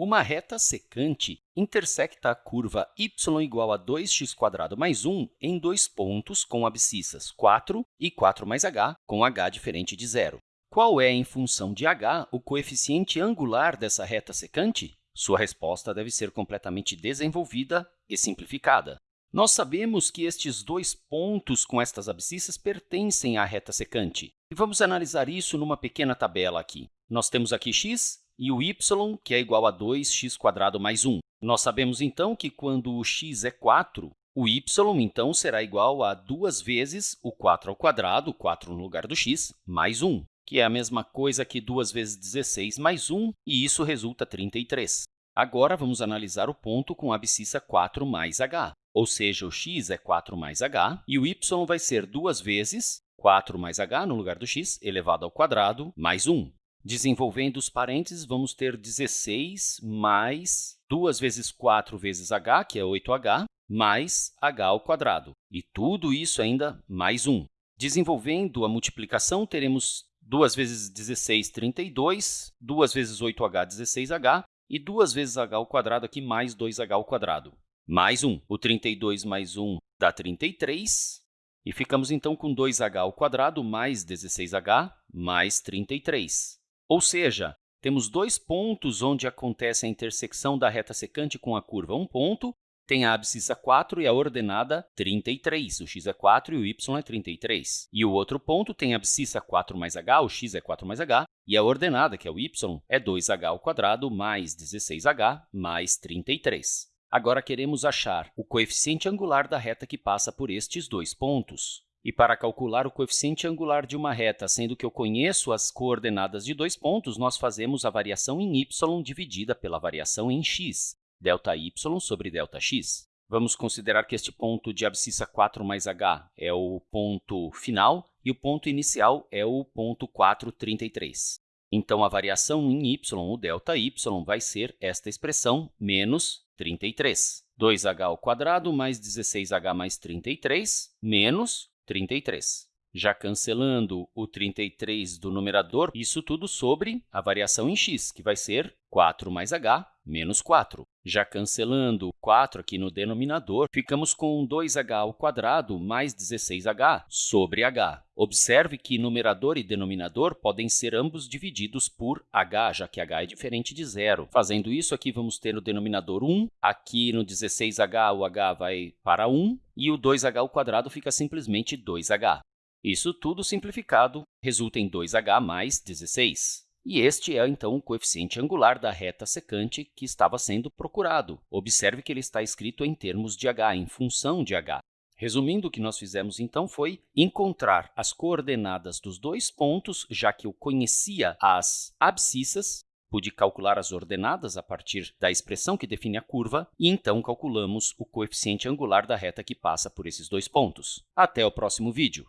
Uma reta secante intersecta a curva y igual a 2x² mais 1 em dois pontos com abscissas 4 e 4 mais h, com h diferente de zero. Qual é, em função de h, o coeficiente angular dessa reta secante? Sua resposta deve ser completamente desenvolvida e simplificada. Nós sabemos que estes dois pontos com estas abscissas pertencem à reta secante. E vamos analisar isso numa pequena tabela aqui. Nós temos aqui x e o y, que é igual a 2x² mais 1. Nós sabemos, então, que quando o x é 4, o y, então, será igual a 2 vezes o 4 ao quadrado, 4 no lugar do x, mais 1, que é a mesma coisa que 2 vezes 16 mais 1, e isso resulta 33. Agora, vamos analisar o ponto com a abscissa 4 mais h, ou seja, o x é 4 mais h, e o y vai ser 2 vezes 4 mais h no lugar do x elevado ao quadrado mais 1. Desenvolvendo os parênteses, vamos ter 16 mais 2 vezes 4 vezes h, que é 8h, mais h ao quadrado. E tudo isso ainda mais 1. Desenvolvendo a multiplicação, teremos 2 vezes 16, 32, 2 vezes 8h, 16h, e 2 vezes h ao quadrado aqui mais 2h ao quadrado. Mais 1. O 32 mais 1 dá 33. E ficamos, então, com 2h ao quadrado mais 16h mais 33. Ou seja, temos dois pontos onde acontece a intersecção da reta secante com a curva. Um ponto tem a abscissa 4 e a ordenada 33. O x é 4 e o y é 33. E o outro ponto tem a abscissa 4 mais h, o x é 4 mais h, e a ordenada, que é o y, é 2h ao quadrado mais 16h mais 33. Agora, queremos achar o coeficiente angular da reta que passa por estes dois pontos. E para calcular o coeficiente angular de uma reta, sendo que eu conheço as coordenadas de dois pontos, nós fazemos a variação em y dividida pela variação em x, ΔY sobre ΔX. Vamos considerar que este ponto de abscissa 4 mais h é o ponto final e o ponto inicial é o ponto 433. Então, a variação em y, o delta y, vai ser esta expressão, menos 33. 2h ao quadrado mais 16h mais 33, menos 33. Já cancelando o 33 do numerador, isso tudo sobre a variação em x, que vai ser 4 mais h menos 4. Já cancelando 4 aqui no denominador, ficamos com 2h ao quadrado mais 16h sobre h. Observe que numerador e denominador podem ser ambos divididos por h, já que h é diferente de zero. Fazendo isso, aqui vamos ter no denominador 1, aqui no 16h o h vai para 1, e o 2h ao quadrado fica simplesmente 2h. Isso tudo simplificado resulta em 2h mais 16. E este é, então, o coeficiente angular da reta secante que estava sendo procurado. Observe que ele está escrito em termos de h, em função de h. Resumindo, o que nós fizemos, então, foi encontrar as coordenadas dos dois pontos, já que eu conhecia as abscissas, pude calcular as ordenadas a partir da expressão que define a curva, e então calculamos o coeficiente angular da reta que passa por esses dois pontos. Até o próximo vídeo!